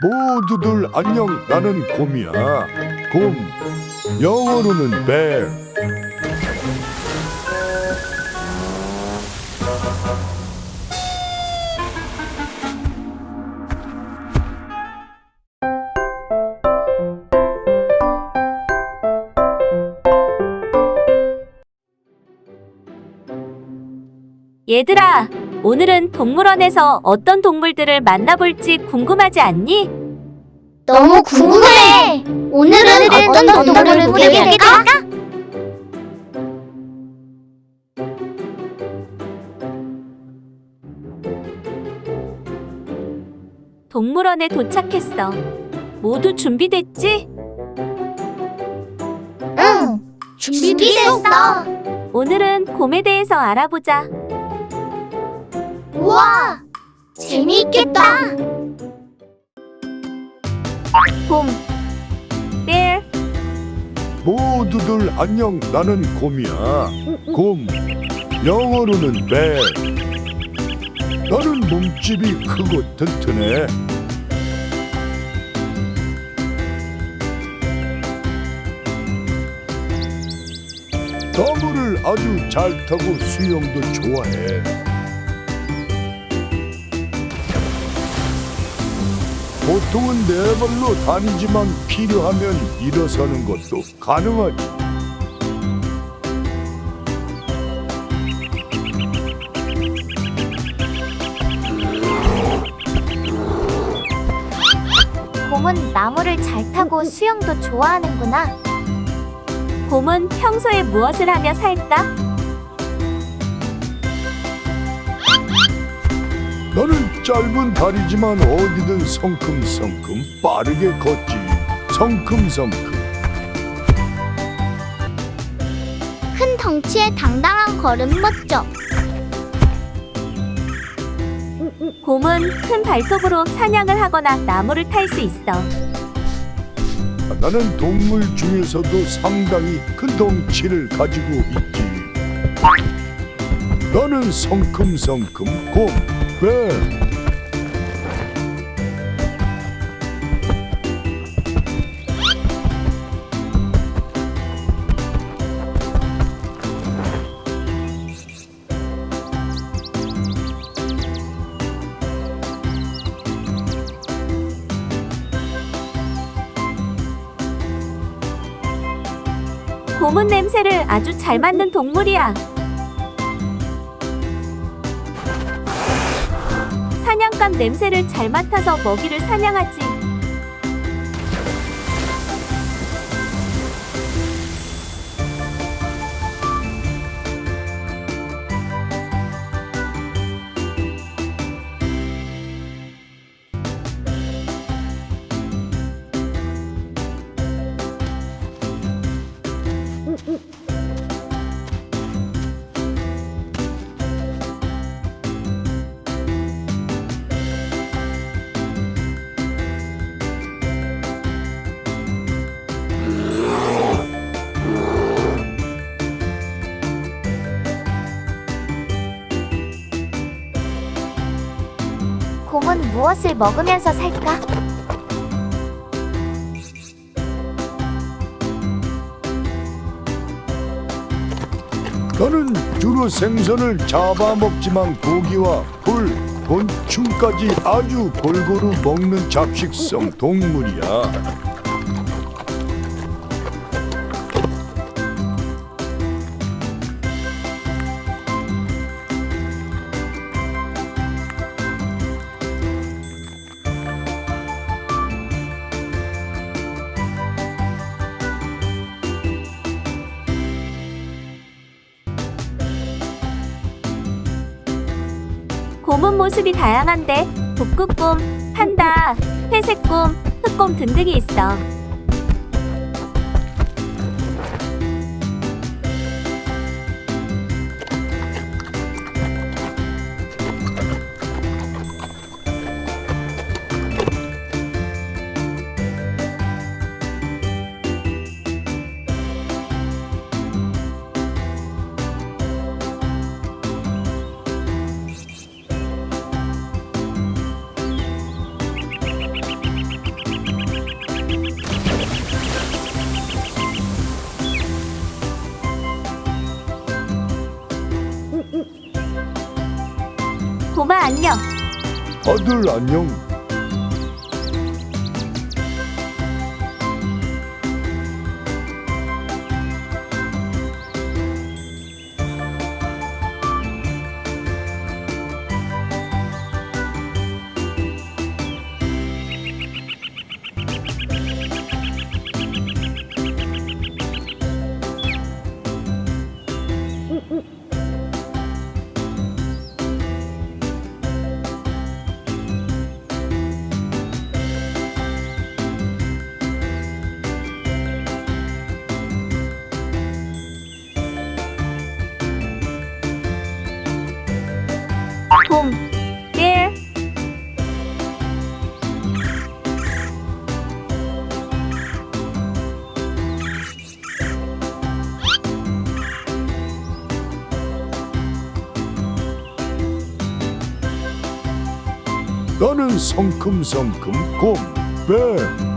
모두들 안녕 나는 곰이야. 곰 영어로는 bear. 얘들아, 오늘은 동물원에서 어떤 동물들을 만나볼지 궁금하지 않니? 너무 궁금해. 오늘은 어떤 동물을 보게 될까? 동물원에 도착했어. 모두 준비됐지? 응. 준비됐어. 오늘은 곰에 대해서 알아보자. 우와. 재미있겠다. 곰, bear, 모두들 안녕 나는 곰이야. 곰 영어로는 bear 나는 몸집이 크고 튼튼해. 나무를 아주 잘 타고 수영도 좋아해 보통은 네 발로 다니지만 필요하면 일어서는 것도 가능하지 곰은 나무를 잘 타고 수영도 좋아하는구나. 곰은 평소에 무엇을 하며 살까? 짧은 다리지만 어디든 성큼성큼 빠르게 걷지 성큼성큼 큰 덩치에 당당한 걸음 멋져. 곰은 큰 발톱으로 사냥을 하거나 나무를 탈 수 있어. 나는 동물 중에서도 상당히 큰 덩치를 가지고 있지 나는 성큼성큼 곰 뱀. 곰은 냄새를 아주 잘 맡는 동물이야. 사냥감 냄새를 잘 맡아서 먹이를 사냥하지. 무엇을 먹으면서 살까? 나는 주로 생선을 잡아먹지만 고기와 풀, 곤충까지 아주 골고루 먹는 잡식성 동물이야. 곰은 모습이 다양한데 북극곰, 판다, 회색곰, 흑곰 등등이 있어. 도마 안녕. 아들 안녕. 곰, 일. 나는 성큼성큼 곰, 배.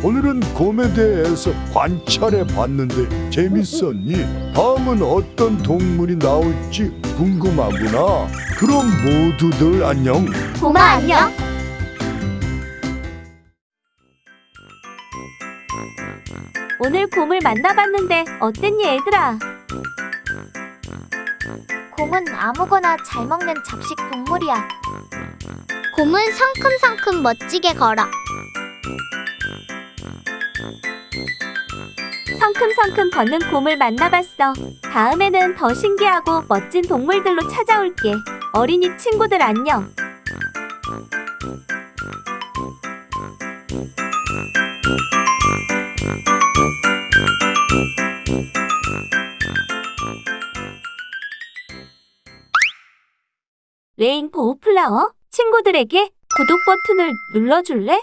오늘은 곰에 대해서 관찰해 봤는데 재밌었니? 다음은 어떤 동물이 나올지 궁금하구나. 그럼 모두들 안녕. 곰아 안녕. 오늘 곰을 만나봤는데 어땠니 얘들아? 곰은 아무거나 잘 먹는 잡식 동물이야. 곰은 성큼성큼 멋지게 걸어. 성큼성큼 걷는 곰을 만나봤어. 다음에는 더 신기하고 멋진 동물들로 찾아올게. 어린이 친구들 안녕. 레인보우 플라워 친구들에게 구독 버튼을 눌러줄래?